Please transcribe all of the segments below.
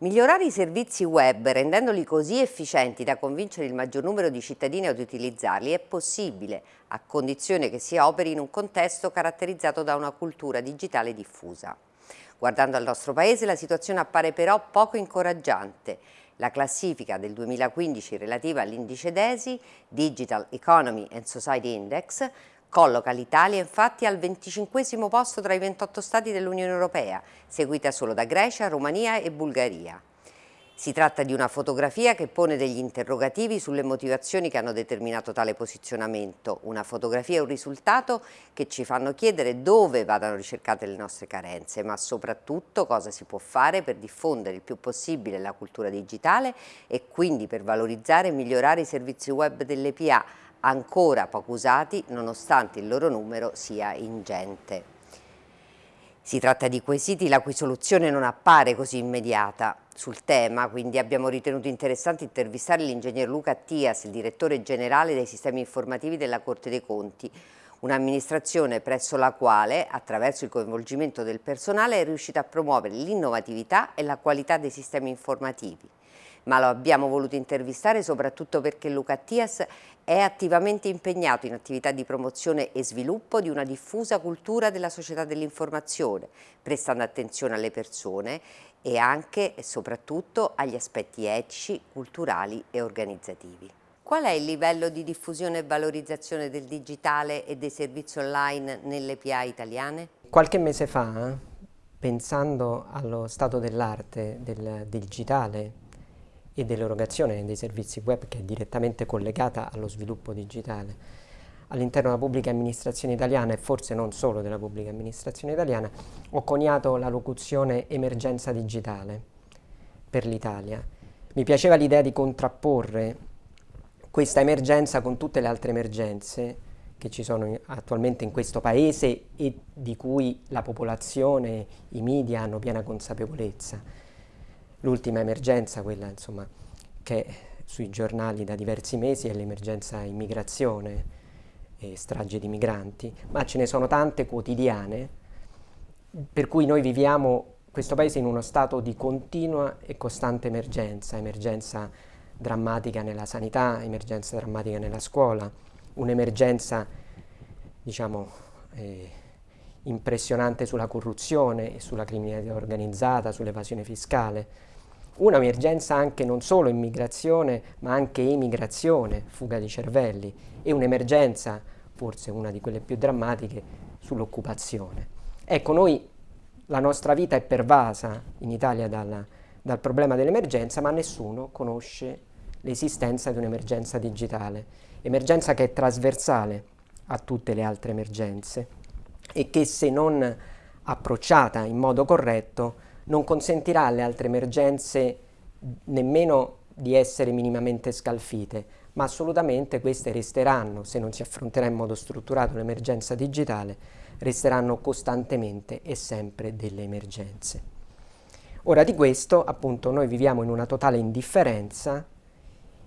Migliorare i servizi web rendendoli così efficienti da convincere il maggior numero di cittadini ad utilizzarli è possibile, a condizione che si operi in un contesto caratterizzato da una cultura digitale diffusa. Guardando al nostro Paese la situazione appare però poco incoraggiante. La classifica del 2015 relativa all'indice DESI, Digital Economy and Society Index, Colloca l'Italia infatti al 25 posto tra i 28 Stati dell'Unione Europea, seguita solo da Grecia, Romania e Bulgaria. Si tratta di una fotografia che pone degli interrogativi sulle motivazioni che hanno determinato tale posizionamento, una fotografia e un risultato che ci fanno chiedere dove vadano ricercate le nostre carenze, ma soprattutto cosa si può fare per diffondere il più possibile la cultura digitale e quindi per valorizzare e migliorare i servizi web delle PA, ancora poco usati nonostante il loro numero sia ingente. Si tratta di quesiti la cui soluzione non appare così immediata. Sul tema quindi abbiamo ritenuto interessante intervistare l'ingegner Luca Attias, il direttore generale dei sistemi informativi della Corte dei Conti, un'amministrazione presso la quale, attraverso il coinvolgimento del personale, è riuscita a promuovere l'innovatività e la qualità dei sistemi informativi ma lo abbiamo voluto intervistare soprattutto perché Luca Attias è attivamente impegnato in attività di promozione e sviluppo di una diffusa cultura della società dell'informazione, prestando attenzione alle persone e anche e soprattutto agli aspetti etici, culturali e organizzativi. Qual è il livello di diffusione e valorizzazione del digitale e dei servizi online nelle PA italiane? Qualche mese fa, pensando allo stato dell'arte del digitale e dell'erogazione dei servizi web che è direttamente collegata allo sviluppo digitale all'interno della pubblica amministrazione italiana e forse non solo della pubblica amministrazione italiana, ho coniato la locuzione emergenza digitale per l'Italia. Mi piaceva l'idea di contrapporre questa emergenza con tutte le altre emergenze che ci sono attualmente in questo paese e di cui la popolazione, i media hanno piena consapevolezza L'ultima emergenza, quella insomma, che sui giornali da diversi mesi, è l'emergenza immigrazione e strage di migranti, ma ce ne sono tante quotidiane, per cui noi viviamo questo paese in uno stato di continua e costante emergenza, emergenza drammatica nella sanità, emergenza drammatica nella scuola, un'emergenza, diciamo, eh, impressionante sulla corruzione e sulla criminalità organizzata, sull'evasione fiscale, un'emergenza anche non solo immigrazione ma anche emigrazione, fuga di cervelli e un'emergenza, forse una di quelle più drammatiche, sull'occupazione. Ecco, noi la nostra vita è pervasa in Italia dal, dal problema dell'emergenza ma nessuno conosce l'esistenza di un'emergenza digitale, emergenza che è trasversale a tutte le altre emergenze e che se non approcciata in modo corretto non consentirà alle altre emergenze nemmeno di essere minimamente scalfite, ma assolutamente queste resteranno, se non si affronterà in modo strutturato l'emergenza digitale, resteranno costantemente e sempre delle emergenze. Ora di questo, appunto, noi viviamo in una totale indifferenza,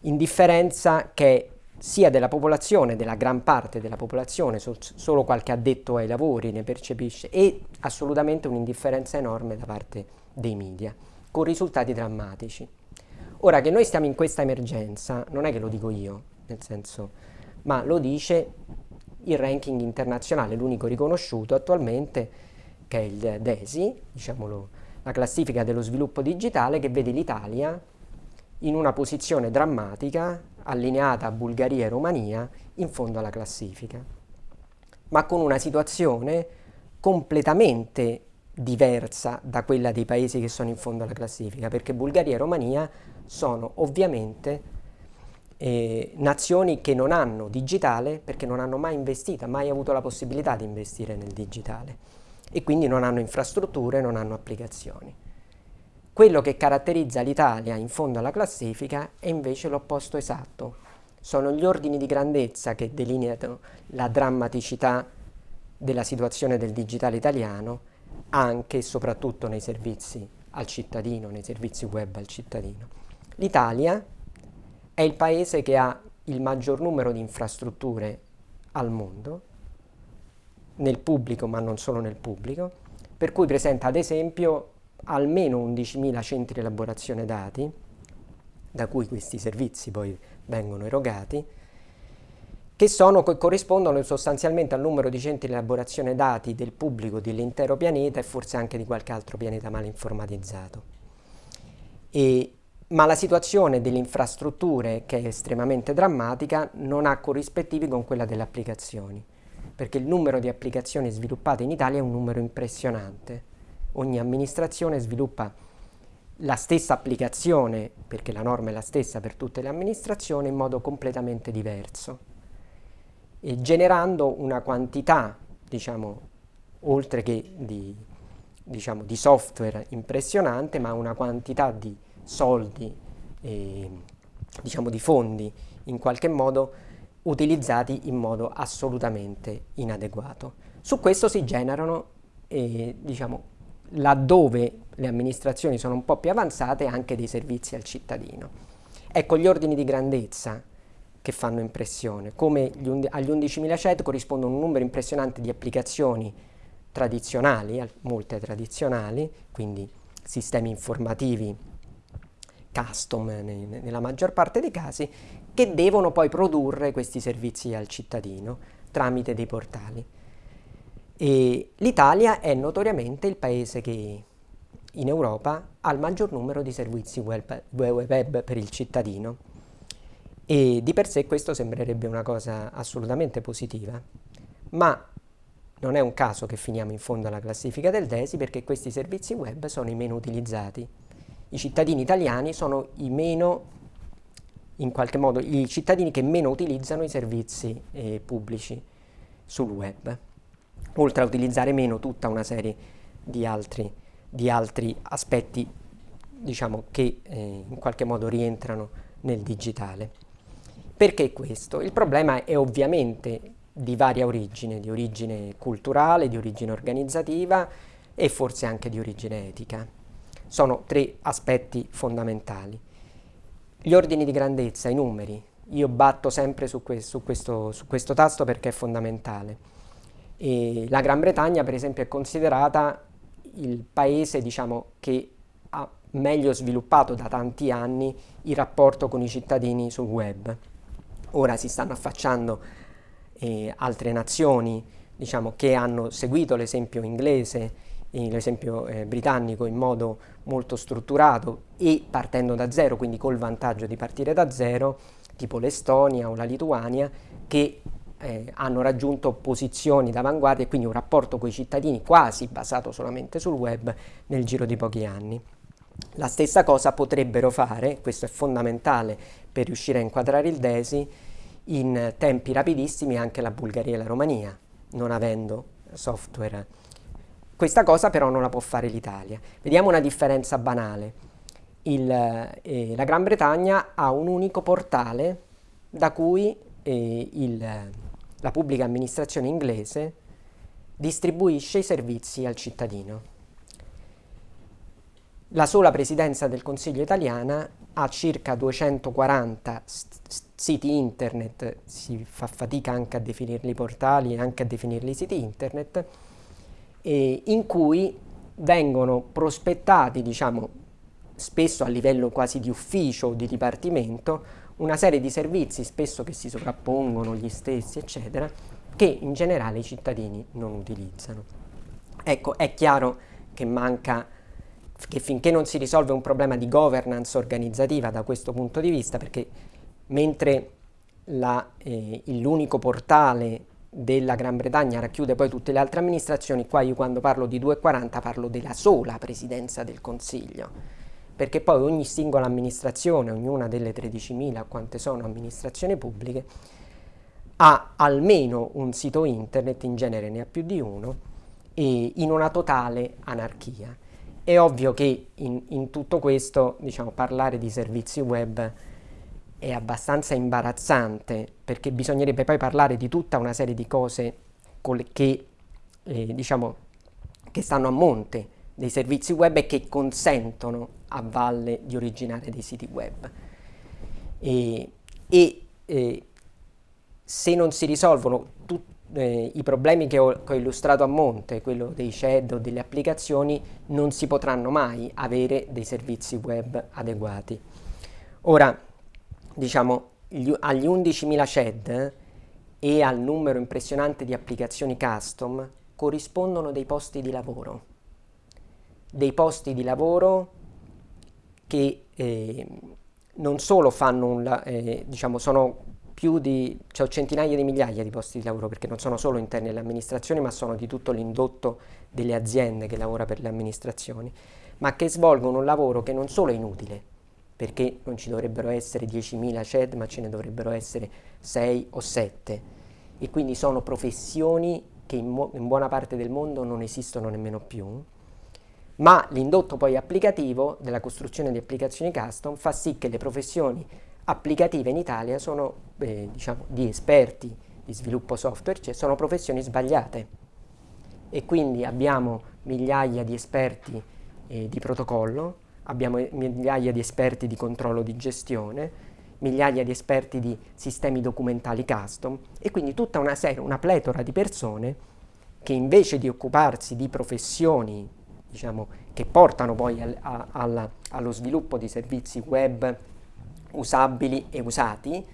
indifferenza che sia della popolazione, della gran parte della popolazione, sol solo qualche addetto ai lavori ne percepisce, e assolutamente un'indifferenza enorme da parte dei media, con risultati drammatici. Ora che noi stiamo in questa emergenza, non è che lo dico io, nel senso, ma lo dice il ranking internazionale, l'unico riconosciuto attualmente, che è il DESI, diciamolo, la classifica dello sviluppo digitale, che vede l'Italia in una posizione drammatica allineata a Bulgaria e Romania in fondo alla classifica, ma con una situazione completamente diversa da quella dei paesi che sono in fondo alla classifica, perché Bulgaria e Romania sono ovviamente eh, nazioni che non hanno digitale perché non hanno mai investito, mai avuto la possibilità di investire nel digitale e quindi non hanno infrastrutture, non hanno applicazioni. Quello che caratterizza l'Italia in fondo alla classifica è invece l'opposto esatto. Sono gli ordini di grandezza che delineano la drammaticità della situazione del digitale italiano anche e soprattutto nei servizi al cittadino, nei servizi web al cittadino. L'Italia è il paese che ha il maggior numero di infrastrutture al mondo, nel pubblico ma non solo nel pubblico, per cui presenta ad esempio almeno 11.000 centri di elaborazione dati, da cui questi servizi poi vengono erogati, che, sono, corrispondono sostanzialmente al numero di centri di elaborazione dati del pubblico dell'intero pianeta e forse anche di qualche altro pianeta mal informatizzato. E, ma la situazione delle infrastrutture, che è estremamente drammatica, non ha corrispettivi con quella delle applicazioni, perché il numero di applicazioni sviluppate in Italia è un numero impressionante. Ogni amministrazione sviluppa la stessa applicazione, perché la norma è la stessa per tutte le amministrazioni, in modo completamente diverso, e generando una quantità, diciamo, oltre che di, diciamo, di software impressionante, ma una quantità di soldi, e, diciamo, di fondi, in qualche modo utilizzati in modo assolutamente inadeguato. Su questo si generano, eh, diciamo, laddove le amministrazioni sono un po' più avanzate, anche dei servizi al cittadino. Ecco gli ordini di grandezza che fanno impressione, come agli 11.000 CED corrispondono un numero impressionante di applicazioni tradizionali, molte tradizionali, quindi sistemi informativi custom nella maggior parte dei casi, che devono poi produrre questi servizi al cittadino tramite dei portali. L'Italia è notoriamente il paese che in Europa ha il maggior numero di servizi web, web per il cittadino. E di per sé questo sembrerebbe una cosa assolutamente positiva, ma non è un caso che finiamo in fondo alla classifica del DESI perché questi servizi web sono i meno utilizzati. I cittadini italiani sono i meno, in qualche modo, i cittadini che meno utilizzano i servizi eh, pubblici sul web oltre a utilizzare meno tutta una serie di altri, di altri aspetti diciamo, che eh, in qualche modo rientrano nel digitale. Perché questo? Il problema è ovviamente di varia origine, di origine culturale, di origine organizzativa e forse anche di origine etica. Sono tre aspetti fondamentali. Gli ordini di grandezza, i numeri, io batto sempre su, que su, questo, su questo tasto perché è fondamentale. E la Gran Bretagna per esempio è considerata il paese diciamo, che ha meglio sviluppato da tanti anni il rapporto con i cittadini sul web. Ora si stanno affacciando eh, altre nazioni diciamo, che hanno seguito l'esempio inglese, eh, l'esempio eh, britannico in modo molto strutturato e partendo da zero, quindi col vantaggio di partire da zero, tipo l'Estonia o la Lituania, che eh, hanno raggiunto posizioni d'avanguardia e quindi un rapporto con i cittadini quasi basato solamente sul web nel giro di pochi anni. La stessa cosa potrebbero fare, questo è fondamentale per riuscire a inquadrare il DESI, in tempi rapidissimi anche la Bulgaria e la Romania, non avendo software. Questa cosa però non la può fare l'Italia. Vediamo una differenza banale. Il, eh, la Gran Bretagna ha un unico portale da cui eh, il, la pubblica amministrazione inglese distribuisce i servizi al cittadino. La sola presidenza del Consiglio italiana ha circa 240 siti internet, si fa fatica anche a definirli portali e anche a definirli siti internet, in cui vengono prospettati, diciamo, spesso a livello quasi di ufficio o di dipartimento, una serie di servizi spesso che si sovrappongono gli stessi, eccetera, che in generale i cittadini non utilizzano. Ecco, è chiaro che manca, che finché non si risolve un problema di governance organizzativa da questo punto di vista, perché mentre eh, l'unico portale della Gran Bretagna racchiude poi tutte le altre amministrazioni, qua io quando parlo di 2,40 parlo della sola presidenza del Consiglio perché poi ogni singola amministrazione, ognuna delle 13.000 quante sono amministrazioni pubbliche, ha almeno un sito internet, in genere ne ha più di uno, in una totale anarchia. È ovvio che in, in tutto questo, diciamo, parlare di servizi web è abbastanza imbarazzante, perché bisognerebbe poi parlare di tutta una serie di cose che, eh, diciamo, che stanno a monte dei servizi web e che consentono a valle di originare dei siti web. E, e eh, se non si risolvono tu, eh, i problemi che ho, che ho, illustrato a monte, quello dei CED o delle applicazioni, non si potranno mai avere dei servizi web adeguati. Ora, diciamo, gli, agli 11.000 CED e al numero impressionante di applicazioni custom corrispondono dei posti di lavoro. Dei posti di lavoro che eh, non solo fanno un, eh, diciamo, sono più di, cioè centinaia di migliaia di posti di lavoro perché non sono solo interni alle amministrazioni ma sono di tutto l'indotto delle aziende che lavora per le amministrazioni, ma che svolgono un lavoro che non solo è inutile, perché non ci dovrebbero essere 10.000 CED ma ce ne dovrebbero essere 6 o 7 e quindi sono professioni che in, in buona parte del mondo non esistono nemmeno più, ma l'indotto poi applicativo della costruzione di applicazioni custom fa sì che le professioni applicative in Italia sono eh, diciamo, di esperti di sviluppo software, cioè sono professioni sbagliate. E quindi abbiamo migliaia di esperti eh, di protocollo, abbiamo migliaia di esperti di controllo di gestione, migliaia di esperti di sistemi documentali custom e quindi tutta una serie, una pletora di persone che invece di occuparsi di professioni diciamo, che portano poi al, a, alla, allo sviluppo di servizi web usabili e usati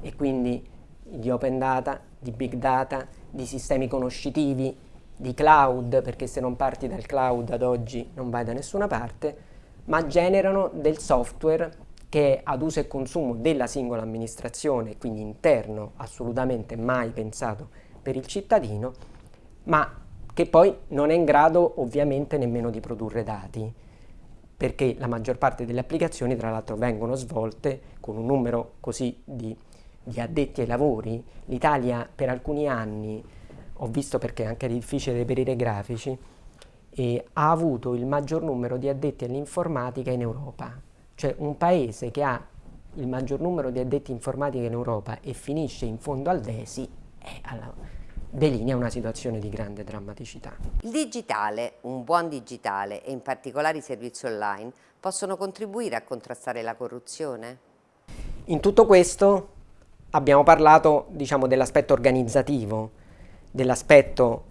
e quindi di open data, di big data, di sistemi conoscitivi, di cloud, perché se non parti dal cloud ad oggi non vai da nessuna parte, ma generano del software che è ad uso e consumo della singola amministrazione, quindi interno, assolutamente mai pensato per il cittadino, ma che poi non è in grado ovviamente nemmeno di produrre dati perché la maggior parte delle applicazioni tra l'altro vengono svolte con un numero così di, di addetti ai lavori. L'Italia per alcuni anni, ho visto perché è anche difficile reperire grafici, e ha avuto il maggior numero di addetti all'informatica in Europa. Cioè un paese che ha il maggior numero di addetti informatica in Europa e finisce in fondo al DESI è alla, delinea una situazione di grande drammaticità. Il digitale, un buon digitale e in particolare i servizi online possono contribuire a contrastare la corruzione? In tutto questo abbiamo parlato diciamo, dell'aspetto organizzativo, dell'aspetto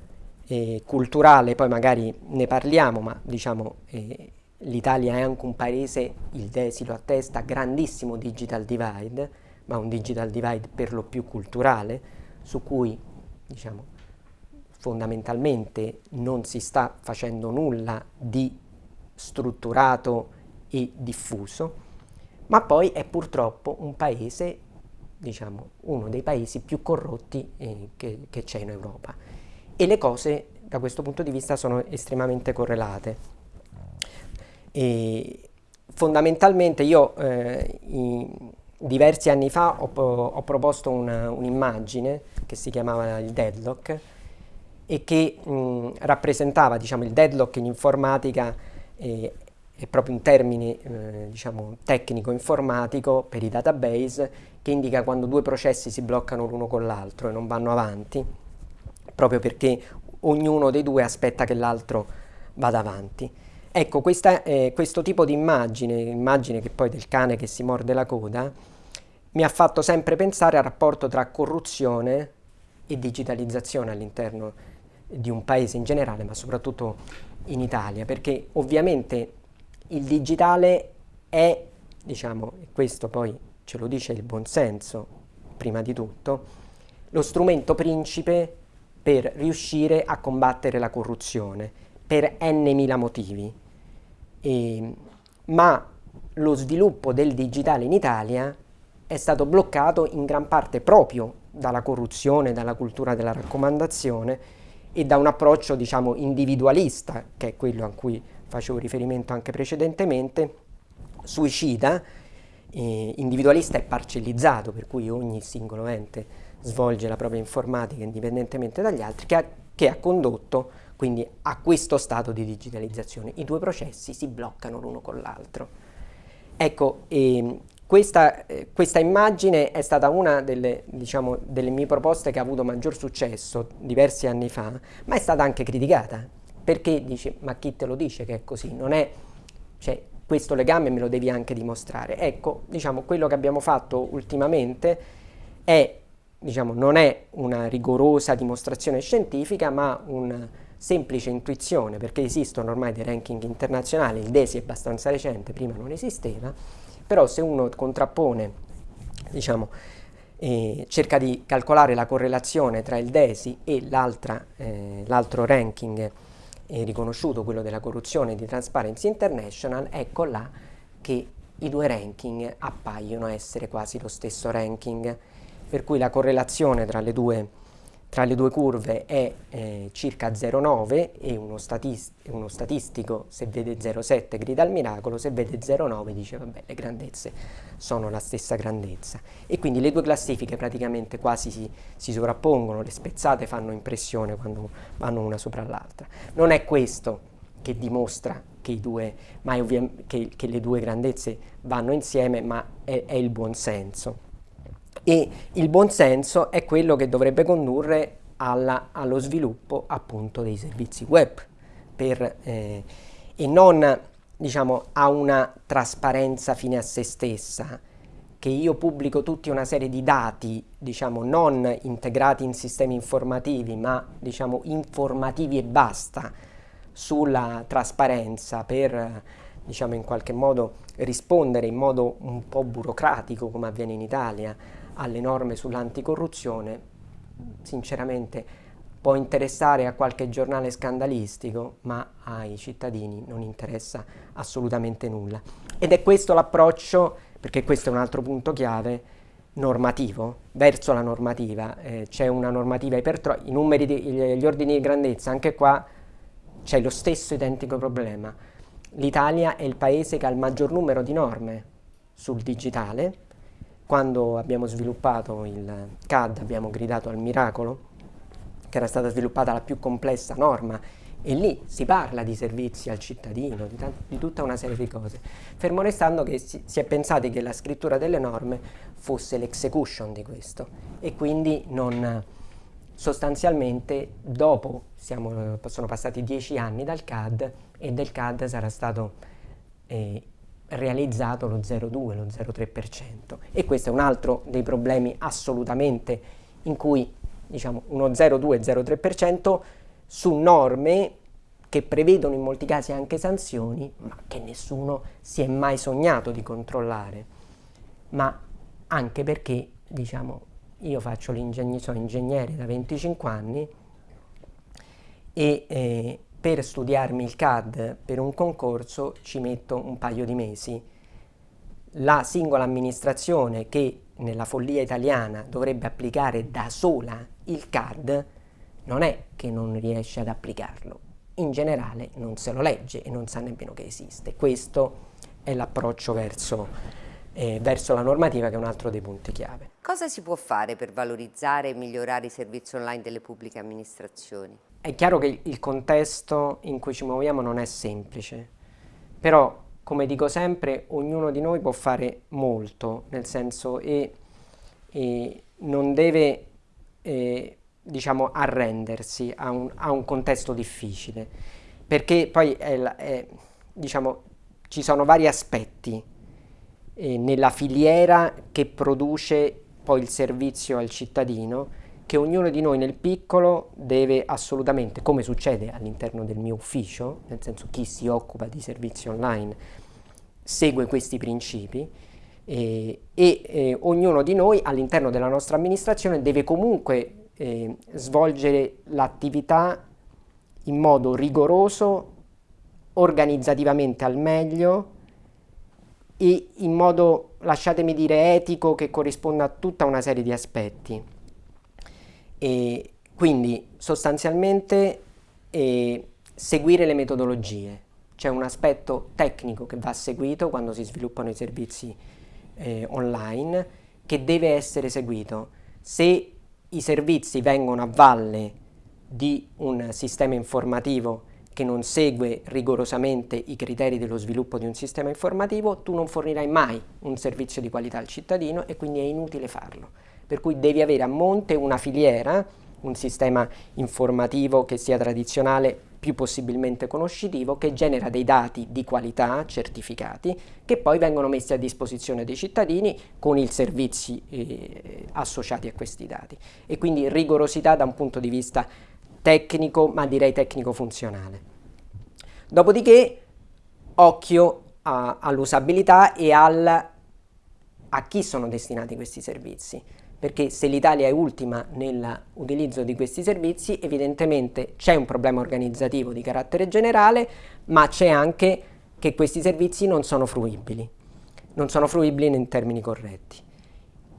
eh, culturale, poi magari ne parliamo, ma diciamo eh, l'Italia è anche un paese, il DESI lo attesta, grandissimo digital divide, ma un digital divide per lo più culturale, su cui diciamo, fondamentalmente non si sta facendo nulla di strutturato e diffuso, ma poi è purtroppo un paese, diciamo, uno dei paesi più corrotti eh, che, c'è in Europa. E le cose da questo punto di vista sono estremamente correlate. E fondamentalmente io eh, diversi anni fa ho, ho proposto un'immagine che si chiamava il deadlock e che mh, rappresentava diciamo, il deadlock in informatica eh, è proprio un termine eh, diciamo, tecnico informatico per i database che indica quando due processi si bloccano l'uno con l'altro e non vanno avanti proprio perché ognuno dei due aspetta che l'altro vada avanti. Ecco, questa, eh, questo tipo di immagine, immagine che poi del cane che si morde la coda, mi ha fatto sempre pensare al rapporto tra corruzione e digitalizzazione all'interno di un paese in generale, ma soprattutto in Italia, perché ovviamente il digitale è, diciamo, e questo poi ce lo dice il buonsenso, prima di tutto, lo strumento principe per riuscire a combattere la corruzione, per n motivi. E, ma lo sviluppo del digitale in Italia è stato bloccato in gran parte proprio dalla corruzione, dalla cultura della raccomandazione e da un approccio diciamo individualista, che è quello a cui facevo riferimento anche precedentemente, suicida, eh, individualista e parcellizzato, per cui ogni singolo ente svolge la propria informatica indipendentemente dagli altri, che ha, che ha condotto quindi a questo stato di digitalizzazione. I due processi si bloccano l'uno con l'altro. Ecco, eh, questa, eh, questa, immagine è stata una delle, diciamo, delle, mie proposte che ha avuto maggior successo diversi anni fa, ma è stata anche criticata, perché dice, ma chi te lo dice che è così? Non è, cioè, questo legame me lo devi anche dimostrare. Ecco, diciamo, quello che abbiamo fatto ultimamente è diciamo, non è una rigorosa dimostrazione scientifica, ma una semplice intuizione, perché esistono ormai dei ranking internazionali, il DESI è abbastanza recente, prima non esisteva, però se uno contrappone, diciamo, eh, cerca di calcolare la correlazione tra il DESI e l'altro eh, ranking eh, riconosciuto, quello della corruzione di Transparency International, ecco là che i due ranking appaiono essere quasi lo stesso ranking, per cui la correlazione tra le due tra le due curve è eh, circa 0,9 e uno, statist uno, statistico se vede 0,7 grida al miracolo, se vede 0,9 dice vabbè le grandezze sono la stessa grandezza e quindi le due classifiche praticamente quasi si, si sovrappongono, le spezzate fanno impressione quando vanno una sopra l'altra. Non è questo che dimostra che, due, che, che le due grandezze vanno insieme, ma è, è il buonsenso e il buonsenso è quello che dovrebbe condurre alla, allo sviluppo appunto dei servizi web per, eh, e non diciamo a una trasparenza fine a se stessa che io pubblico tutta una serie di dati diciamo non integrati in sistemi informativi ma diciamo informativi e basta sulla trasparenza per diciamo in qualche modo rispondere in modo un po' burocratico come avviene in Italia alle norme sull'anticorruzione, sinceramente può interessare a qualche giornale scandalistico, ma ai cittadini non interessa assolutamente nulla. Ed è questo l'approccio, perché questo è un altro punto chiave, normativo, verso la normativa. Eh, c'è una normativa ipertrofia, i numeri, di, gli ordini di grandezza, anche qua c'è lo stesso identico problema. L'Italia è il paese che ha il maggior numero di norme sul digitale, quando abbiamo sviluppato il CAD abbiamo gridato al miracolo, che era stata sviluppata la più complessa norma e lì si parla di servizi al cittadino, di, di tutta una serie di cose. Fermo restando che si, si, è pensato che la scrittura delle norme fosse l'execution di questo e quindi non sostanzialmente dopo siamo, sono passati dieci anni dal CAD e del CAD sarà stato eh, realizzato lo 0,2, lo 0,3% e questo è un altro dei problemi assolutamente in cui diciamo uno 0,2-0,3% su norme che prevedono in molti casi anche sanzioni ma che nessuno si è mai sognato di controllare. Ma anche perché diciamo io faccio l'ingegnere, sono ingegnere da 25 anni e eh, per studiarmi il CAD per un concorso ci metto un paio di mesi. La singola amministrazione che nella follia italiana dovrebbe applicare da sola il CAD non è che non riesce ad applicarlo, in generale non se lo legge e non sa nemmeno che esiste. Questo è l'approccio verso, eh, verso la normativa che è un altro dei punti chiave. Cosa si può fare per valorizzare e migliorare i servizi online delle pubbliche amministrazioni? È chiaro che il contesto in cui ci muoviamo non è semplice, però come dico sempre ognuno di noi può fare molto, nel senso e, e non deve eh, diciamo arrendersi a un, a un, contesto difficile, perché poi è, è, diciamo, ci sono vari aspetti eh, nella filiera che produce poi il servizio al cittadino che ognuno di noi nel piccolo deve assolutamente, come succede all'interno del mio ufficio, nel senso chi si occupa di servizi online segue questi principi eh, e eh, ognuno di noi all'interno della nostra amministrazione deve comunque eh, svolgere l'attività in modo rigoroso, organizzativamente al meglio e in modo, lasciatemi dire, etico che corrisponda a tutta una serie di aspetti. E quindi sostanzialmente eh, seguire le metodologie. C'è un aspetto tecnico che va seguito quando si sviluppano i servizi eh, online che deve essere seguito. Se i servizi vengono a valle di un sistema informativo che non segue rigorosamente i criteri dello sviluppo di un sistema informativo, tu non fornirai mai un servizio di qualità al cittadino e quindi è inutile farlo per cui devi avere a monte una filiera, un sistema informativo che sia tradizionale più possibilmente conoscitivo, che genera dei dati di qualità certificati che poi vengono messi a disposizione dei cittadini con i servizi eh, associati a questi dati. E quindi rigorosità da un punto di vista tecnico, ma direi tecnico-funzionale. Dopodiché, occhio all'usabilità e al, a chi sono destinati questi servizi perché se l'Italia è ultima nell'utilizzo di questi servizi, evidentemente c'è un problema organizzativo di carattere generale, ma c'è anche che questi servizi non sono fruibili, non sono fruibili in termini corretti.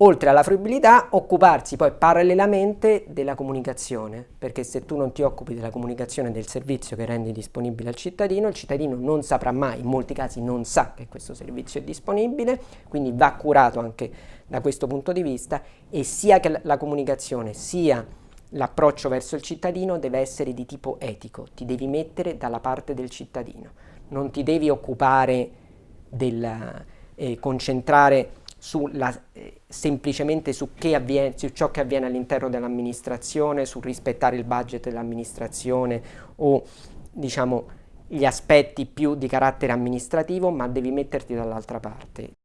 Oltre alla fruibilità, occuparsi poi parallelamente della comunicazione, perché se tu non ti occupi della comunicazione del servizio che rendi disponibile al cittadino, il cittadino non saprà mai, in molti casi non sa che questo servizio è disponibile, quindi va curato anche da questo punto di vista e sia che la comunicazione sia l'approccio verso il cittadino deve essere di tipo etico, ti devi mettere dalla parte del cittadino, non ti devi occupare del eh, concentrare sulla, eh, semplicemente su, avviene, su, ciò che avviene all'interno dell'amministrazione, sul rispettare il budget dell'amministrazione o diciamo gli aspetti più di carattere amministrativo, ma devi metterti dall'altra parte.